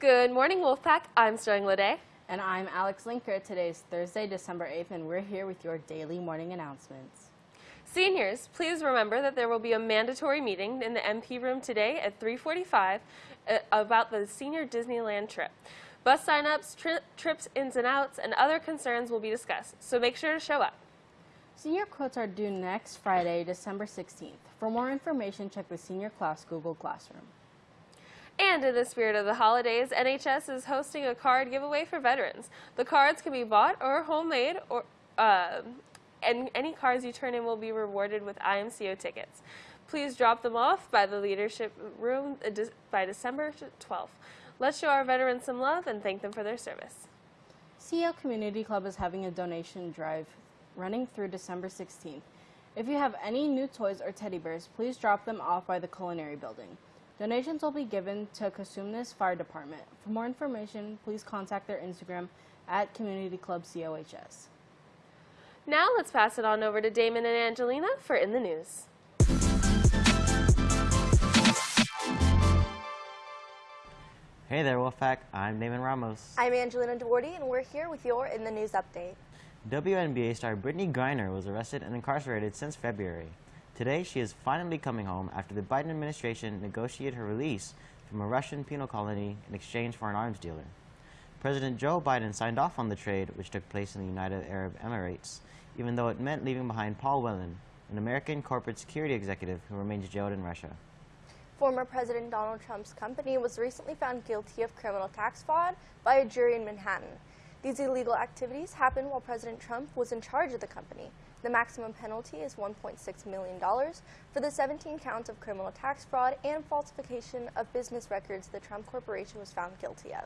Good morning, Wolfpack. I'm Sterling Lede. And I'm Alex Linker. Today is Thursday, December 8th, and we're here with your daily morning announcements. Seniors, please remember that there will be a mandatory meeting in the MP room today at 345 uh, about the senior Disneyland trip. Bus signups, tri trips ins and outs, and other concerns will be discussed, so make sure to show up. Senior quotes are due next Friday, December 16th. For more information, check the Senior Class Google Classroom. And in the spirit of the holidays, NHS is hosting a card giveaway for veterans. The cards can be bought or homemade, or uh, and any cards you turn in will be rewarded with IMCO tickets. Please drop them off by the leadership room uh, by December 12th. Let's show our veterans some love and thank them for their service. CEO Community Club is having a donation drive running through December 16th. If you have any new toys or teddy bears, please drop them off by the culinary building. Donations will be given to Cosumnes Fire Department. For more information, please contact their Instagram at Community Club COHS. Now let's pass it on over to Damon and Angelina for In the News. Hey there, Wolfpack. I'm Damon Ramos. I'm Angelina Duarte, and we're here with your In the News update. WNBA star Brittney Griner was arrested and incarcerated since February. Today, she is finally coming home after the Biden administration negotiated her release from a Russian penal colony in exchange for an arms dealer. President Joe Biden signed off on the trade, which took place in the United Arab Emirates, even though it meant leaving behind Paul Whelan, an American corporate security executive who remains jailed in Russia. Former President Donald Trump's company was recently found guilty of criminal tax fraud by a jury in Manhattan. These illegal activities happened while President Trump was in charge of the company. The maximum penalty is $1.6 million for the 17 counts of criminal tax fraud and falsification of business records the Trump Corporation was found guilty of.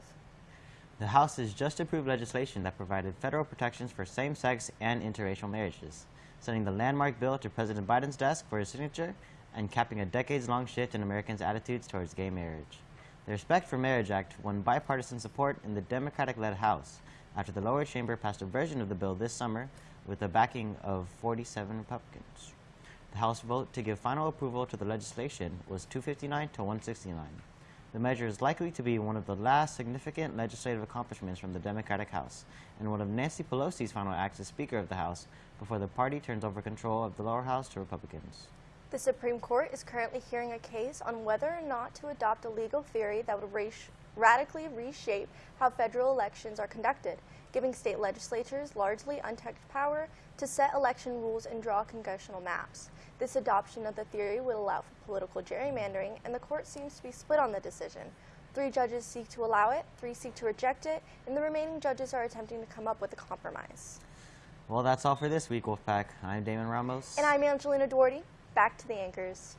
The House has just approved legislation that provided federal protections for same-sex and interracial marriages, sending the landmark bill to President Biden's desk for his signature and capping a decades-long shift in Americans' attitudes towards gay marriage. The Respect for Marriage Act won bipartisan support in the Democratic-led House after the lower chamber passed a version of the bill this summer with the backing of 47 Republicans. The House vote to give final approval to the legislation was 259 to 169. The measure is likely to be one of the last significant legislative accomplishments from the Democratic House and one of Nancy Pelosi's final acts as Speaker of the House before the party turns over control of the lower house to Republicans. The Supreme Court is currently hearing a case on whether or not to adopt a legal theory that would radically reshape how federal elections are conducted, giving state legislatures largely unchecked power to set election rules and draw congressional maps. This adoption of the theory would allow for political gerrymandering, and the court seems to be split on the decision. Three judges seek to allow it, three seek to reject it, and the remaining judges are attempting to come up with a compromise. Well, that's all for this week, Wolfpack. I'm Damon Ramos. And I'm Angelina Duarte. Back to the anchors.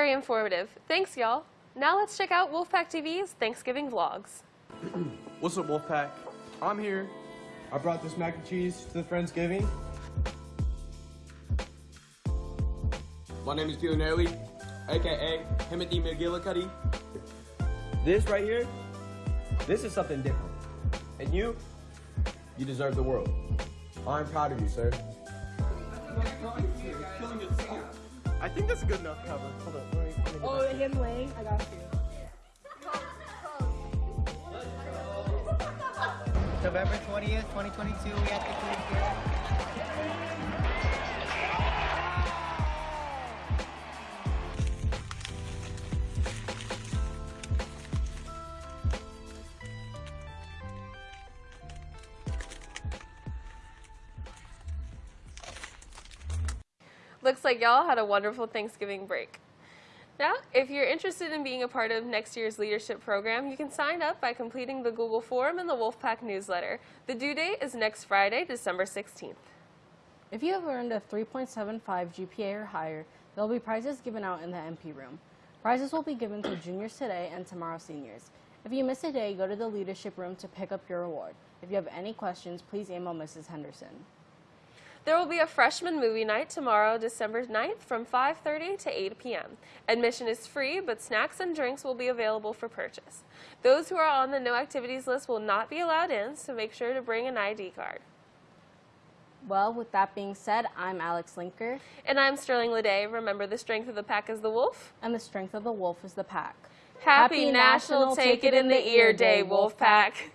Very informative. Thanks, y'all. Now let's check out Wolfpack TV's Thanksgiving vlogs. What's up, Wolfpack? I'm here. I brought this mac and cheese to the Friendsgiving. My name is Dylan Early, aka Timothy McGillicuddy. This right here, this is something different. And you, you deserve the world. I'm proud of you, sir. I think that's a good enough cover. Hold on. Let me, let me oh, him laying? I got you. November 20th, 2022, we have to click here. Looks like y'all had a wonderful Thanksgiving break. Now, if you're interested in being a part of next year's leadership program, you can sign up by completing the Google form in the Wolfpack newsletter. The due date is next Friday, December 16th. If you have earned a 3.75 GPA or higher, there will be prizes given out in the MP room. Prizes will be given to juniors today and tomorrow seniors. If you miss a day, go to the leadership room to pick up your award. If you have any questions, please email Mrs. Henderson. There will be a freshman movie night tomorrow, December 9th from 5.30 to 8 p.m. Admission is free, but snacks and drinks will be available for purchase. Those who are on the no activities list will not be allowed in, so make sure to bring an ID card. Well, with that being said, I'm Alex Linker, And I'm Sterling Lede. Remember, the strength of the pack is the wolf. and the strength of the wolf is the pack. Happy, National Take It in the Ear Day, Wolf Pack.